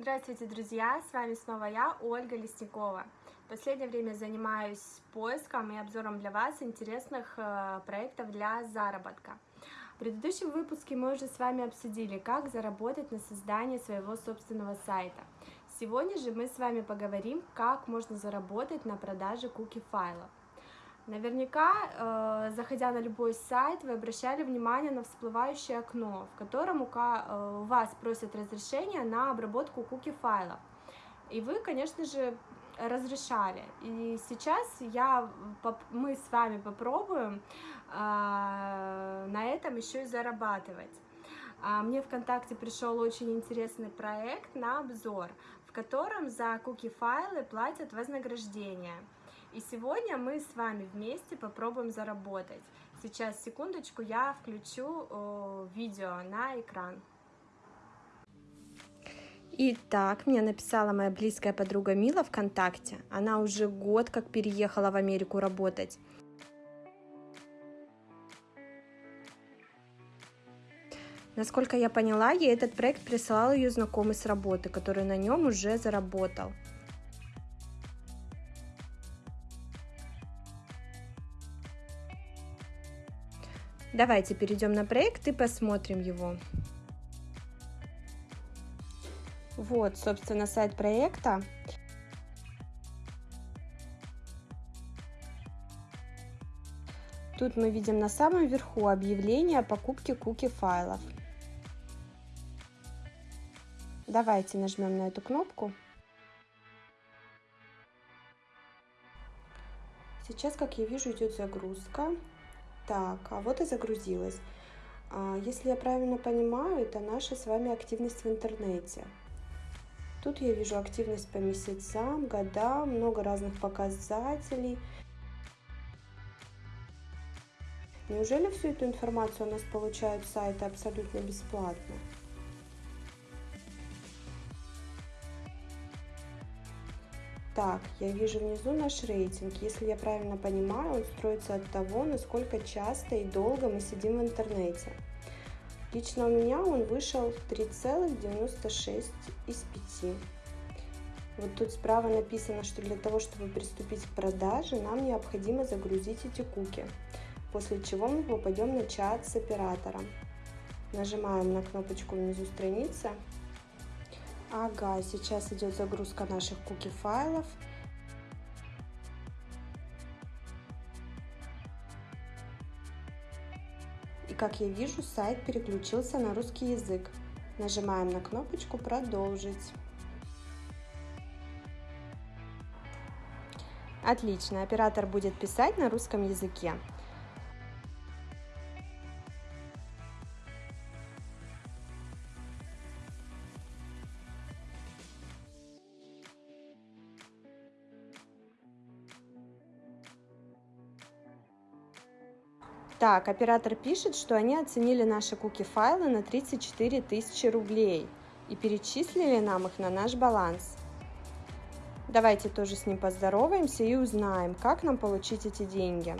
Здравствуйте, друзья! С вами снова я, Ольга Лесникова. В последнее время занимаюсь поиском и обзором для вас интересных э, проектов для заработка. В предыдущем выпуске мы уже с вами обсудили, как заработать на создании своего собственного сайта. Сегодня же мы с вами поговорим, как можно заработать на продаже куки файлов. Наверняка, э, заходя на любой сайт, вы обращали внимание на всплывающее окно, в котором э, у вас просят разрешение на обработку куки файлов. И вы, конечно же, разрешали. И сейчас я, мы с вами попробуем э, на этом еще и зарабатывать. А мне ВКонтакте пришел очень интересный проект на обзор, в котором за куки файлы платят вознаграждение. И сегодня мы с вами вместе попробуем заработать. Сейчас, секундочку, я включу о, видео на экран. Итак, мне написала моя близкая подруга Мила ВКонтакте. Она уже год как переехала в Америку работать. Насколько я поняла, ей этот проект присылал ее знакомый с работы, который на нем уже заработал. Давайте перейдем на проект и посмотрим его. Вот, собственно, сайт проекта. Тут мы видим на самом верху объявление о покупке куки файлов. Давайте нажмем на эту кнопку. Сейчас, как я вижу, идет загрузка. Так, а вот и загрузилась. А, если я правильно понимаю, это наша с вами активность в интернете. Тут я вижу активность по месяцам, годам, много разных показателей. Неужели всю эту информацию у нас получают сайты абсолютно бесплатно? Так, я вижу внизу наш рейтинг. Если я правильно понимаю, он строится от того, насколько часто и долго мы сидим в интернете. Лично у меня он вышел 3,96 из 5. Вот тут справа написано, что для того, чтобы приступить к продаже, нам необходимо загрузить эти куки, после чего мы попадем на чат с оператором. Нажимаем на кнопочку внизу страницы Ага, сейчас идет загрузка наших куки файлов. И как я вижу, сайт переключился на русский язык. Нажимаем на кнопочку «Продолжить». Отлично, оператор будет писать на русском языке. Так, оператор пишет, что они оценили наши куки-файлы на 34 тысячи рублей и перечислили нам их на наш баланс. Давайте тоже с ним поздороваемся и узнаем, как нам получить эти деньги.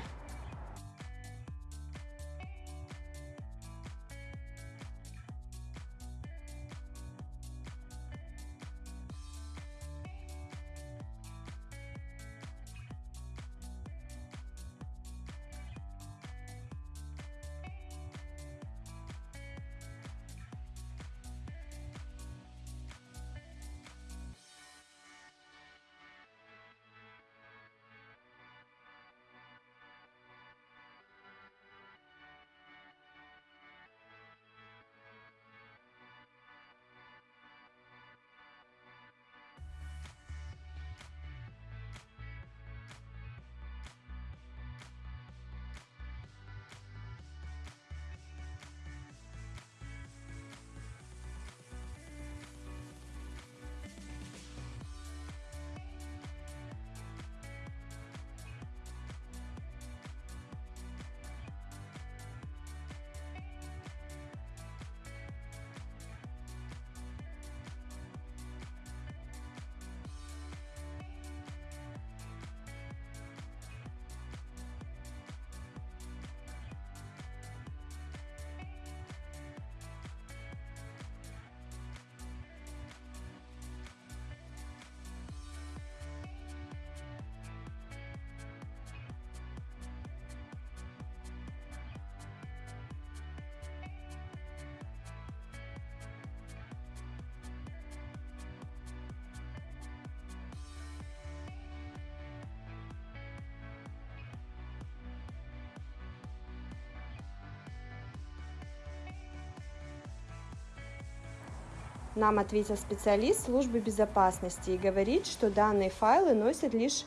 Нам ответил специалист службы безопасности и говорит, что данные файлы носят лишь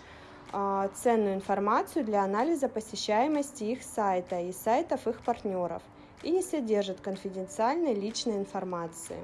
э, ценную информацию для анализа посещаемости их сайта и сайтов их партнеров и не содержат конфиденциальной личной информации.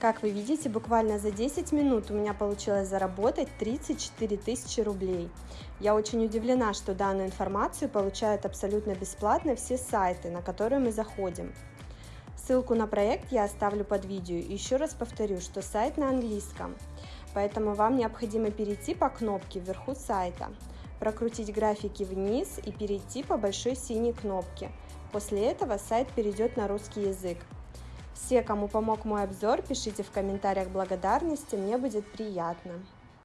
Как вы видите, буквально за 10 минут у меня получилось заработать 34 тысячи рублей. Я очень удивлена, что данную информацию получают абсолютно бесплатно все сайты, на которые мы заходим. Ссылку на проект я оставлю под видео. Еще раз повторю, что сайт на английском, поэтому вам необходимо перейти по кнопке вверху сайта, прокрутить графики вниз и перейти по большой синей кнопке. После этого сайт перейдет на русский язык. Все, кому помог мой обзор, пишите в комментариях благодарности, мне будет приятно.